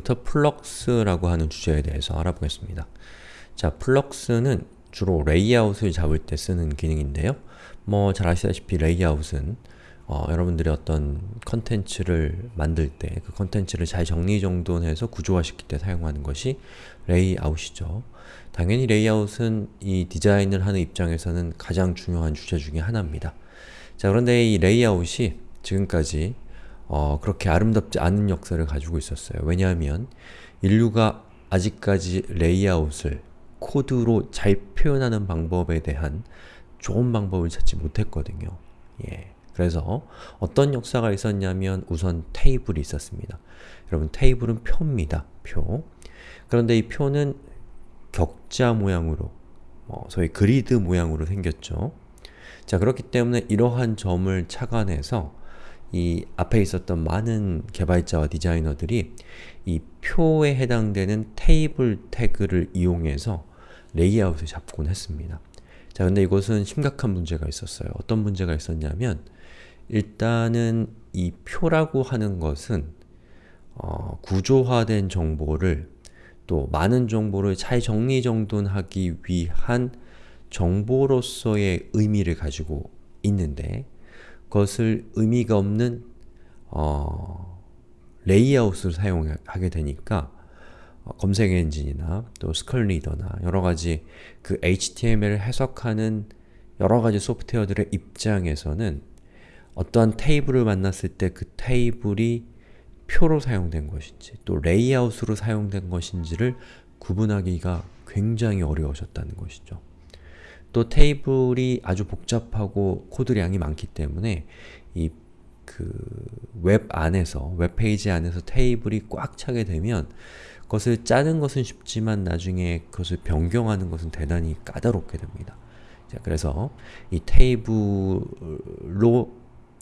지금부터 flex라고 하는 주제에 대해서 알아보겠습니다. 자, flex는 주로 레이아웃을 잡을 때 쓰는 기능인데요. 뭐 잘 아시다시피 레이아웃은 어, 여러분들이 어떤 컨텐츠를 만들 때 그 컨텐츠를 잘 정리정돈해서 구조화시킬 때 사용하는 것이 레이아웃이죠. 당연히 레이아웃은 이 디자인을 하는 입장에서는 가장 중요한 주제 중에 하나입니다. 자 그런데 이 레이아웃이 지금까지 어, 그렇게 아름답지 않은 역사를 가지고 있었어요. 왜냐하면 인류가 아직까지 레이아웃을 코드로 잘 표현하는 방법에 대한 좋은 방법을 찾지 못했거든요. 예. 그래서 어떤 역사가 있었냐면 우선 테이블이 있었습니다. 여러분 테이블은 표입니다. 표. 그런데 이 표는 격자 모양으로 어, 소위 grid 모양으로 생겼죠. 자 그렇기 때문에 이러한 점을 착안해서 이 앞에 있었던 많은 개발자와 디자이너들이 이 표에 해당되는 테이블 태그를 이용해서 레이아웃을 잡곤 했습니다. 자 근데 이것은 심각한 문제가 있었어요. 어떤 문제가 있었냐면 일단은 이 표라고 하는 것은 어, 구조화된 정보를 또 많은 정보를 잘 정리정돈하기 위한 정보로서의 의미를 가지고 있는데 그 것을 의미가 없는 어, 레이아웃을 사용하게 되니까 어, 검색 엔진이나 또 screen reader나 여러가지 그 HTML을 해석하는 여러가지 소프트웨어들의 입장에서는 어떠한 테이블을 만났을 때 그 테이블이 표로 사용된 것인지 또 레이아웃으로 사용된 것인지를 구분하기가 굉장히 어려우셨다는 것이죠. 또 테이블이 아주 복잡하고 코드량이 많기 때문에 이 그웹 안에서, 웹페이지 안에서 테이블이 꽉 차게 되면 그것을 짜는 것은 쉽지만 나중에 그것을 변경하는 것은 대단히 까다롭게 됩니다. 자, 그래서 이 테이블로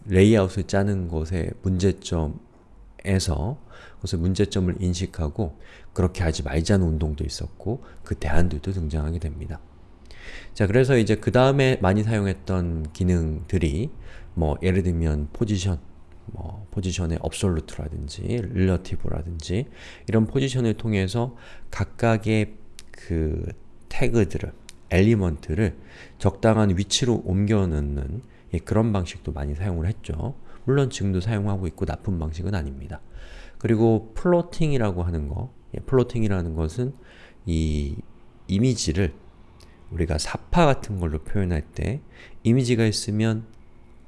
레이아웃을 짜는 것의 문제점에서 그것의 문제점을 인식하고 그렇게 하지 말자는 운동도 있었고 그 대안들도 등장하게 됩니다. 자 그래서 이제 그 다음에 많이 사용했던 기능들이 뭐 예를 들면 포지션, 뭐 포지션의 absolute라든지 relative라든지 이런 포지션을 통해서 각각의 그 태그들을, element를 적당한 위치로 옮겨 넣는 예, 그런 방식도 많이 사용을 했죠. 물론 지금도 사용하고 있고 나쁜 방식은 아닙니다. 그리고 floating이라고 하는 거, 예, floating이라는 것은 이 이미지를 우리가 삽화 같은 걸로 표현할 때 이미지가 있으면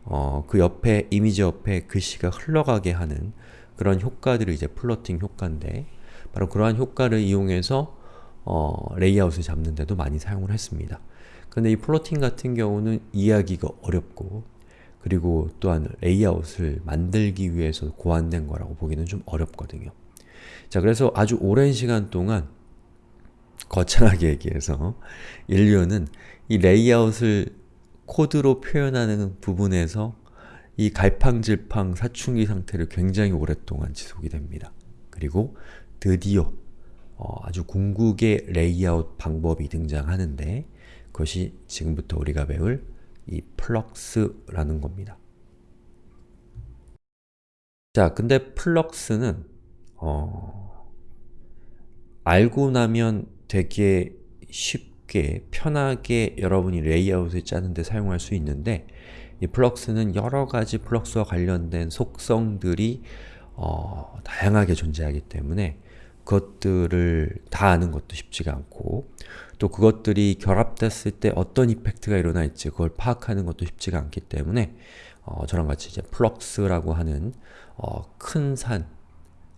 어, 그 옆에 이미지 옆에 글씨가 흘러가게 하는 그런 효과들이 이제 floating 효과인데 바로 그러한 효과를 이용해서 어, 레이아웃을 잡는 데도 많이 사용을 했습니다. 근데 이 floating 같은 경우는 이해하기가 어렵고 그리고 또한 레이아웃을 만들기 위해서 고안된 거라고 보기는 좀 어렵거든요. 자 그래서 아주 오랜 시간 동안 거창하게 얘기해서 인류는 이 레이아웃을 코드로 표현하는 부분에서 이 갈팡질팡 사춘기 상태를 굉장히 오랫동안 지속이 됩니다. 그리고 드디어 어, 아주 궁극의 레이아웃 방법이 등장하는데 그것이 지금부터 우리가 배울 이 flex라는 겁니다. 자, 근데 flex는 어, 알고 나면 되게 쉽게 편하게 여러분이 레이아웃을 짜는데 사용할 수 있는데 이 flex는 여러가지 flex와 관련된 속성들이 어, 다양하게 존재하기 때문에 그것들을 다 아는 것도 쉽지가 않고 또 그것들이 결합됐을 때 어떤 effect가 일어날지 그걸 파악하는 것도 쉽지가 않기 때문에 어, 저랑 같이 이제 flex라고 하는 어, 큰 산,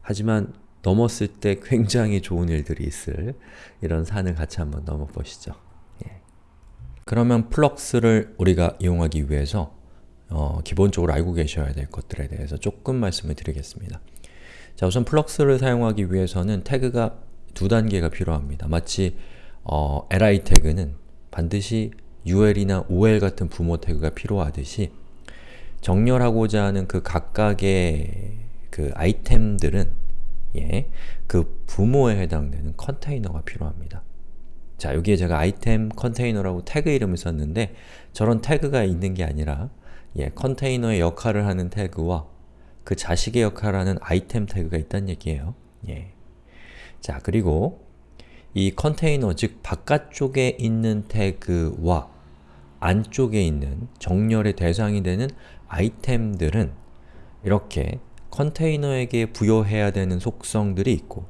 하지만 넘었을 때 굉장히 좋은 일들이 있을 이런 산을 같이 한번 넘어보시죠. 예. 그러면 flex를 우리가 이용하기 위해서 어, 기본적으로 알고 계셔야 될 것들에 대해서 조금 말씀을 드리겠습니다. 자 우선 flex를 사용하기 위해서는 태그가 두 단계가 필요합니다. 마치 어, li 태그는 반드시 ul이나 ol 같은 부모 태그가 필요하듯이 정렬하고자 하는 그 각각의 그 아이템들은 예, 그 부모에 해당되는 컨테이너가 필요합니다. 자, 여기에 제가 아이템 컨테이너라고 태그 이름을 썼는데 저런 태그가 있는 게 아니라 예, 컨테이너의 역할을 하는 태그와 그 자식의 역할을 하는 아이템 태그가 있다는 얘기예요. 예. 자, 그리고 이 컨테이너, 즉 바깥쪽에 있는 태그와 안쪽에 있는 정렬의 대상이 되는 아이템들은 이렇게 컨테이너에게 부여해야 되는 속성들이 있고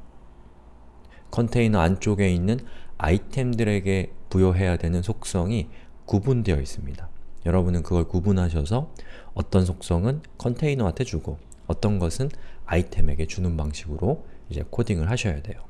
컨테이너 안쪽에 있는 아이템들에게 부여해야 되는 속성이 구분되어 있습니다. 여러분은 그걸 구분하셔서 어떤 속성은 컨테이너한테 주고 어떤 것은 아이템에게 주는 방식으로 이제 코딩을 하셔야 돼요.